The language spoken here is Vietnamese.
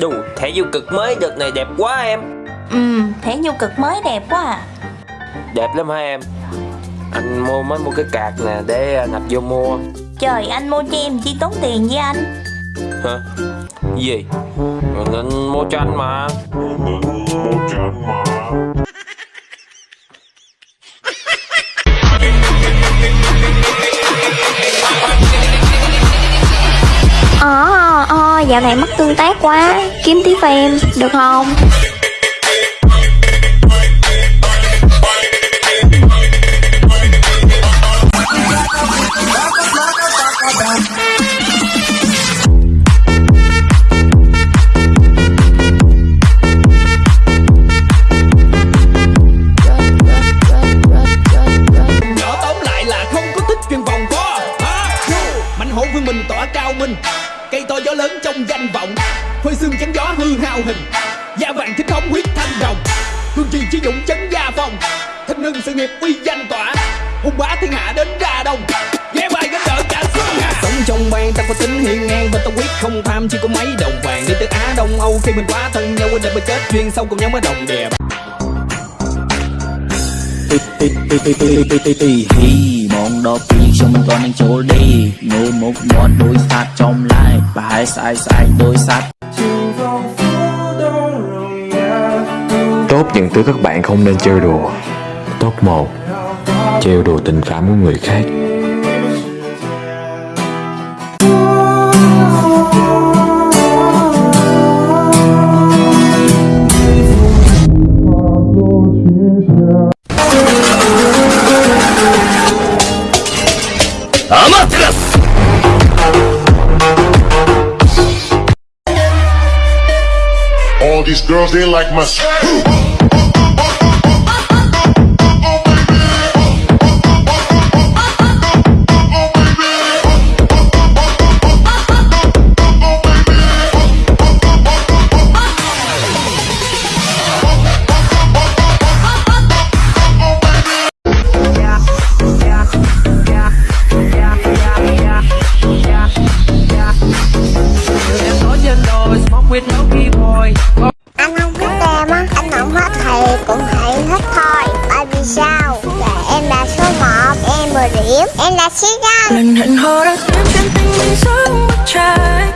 Đù, thẻ vô cực mới đợt này đẹp quá em. Ừ, thẻ vô cực mới đẹp quá à. Đẹp lắm hả em? Anh mua mới mua cái card nè để à, nạp vô mua. Trời anh mua cho em chi tốn tiền với anh? Hả? Gì? Anh mua cho anh mà. Ờ, ờ, dạo này mất tương tác quá Kiếm tí em, được không? Mạnh hồn với mình tỏa cao minh. Cây to gió lớn trong danh vọng. Phơi xương chắn gió hư hao hình. Da vàng thích thống huyết thanh đồng. Hương trì chi dũng chấn gia phòng, Thanh hưng sự nghiệp uy danh tỏa. Hùng bá thiên hạ đến ra đông Ghé bài gánh đỡ cả xuân hà. Sống trong bang ta có tính hiên ngang Và ta quyết không tham. Chỉ có mấy đồng vàng Đi từ Á Đông. Âu khi mình quá thân nhau Quên để mà kết duyên sâu cùng nhau mới đồng đẹp mong đó pi cho toàn anh chỗ đi nơi một món đôi sát trong lại và hai sai sai đôi sát tốt những thứ các bạn không nên chơi đùa. Tốt một, trêu đùa tình cảm của người khác. All these girls, they like my. Anh không thích em á, anh không hết thì cũng hãy thích thôi. Tại vì sao? Dạ em là số 1, em 10 điểm, em là siêu nhân Mình hẹn hò đã xem trên tình mình sống bất trai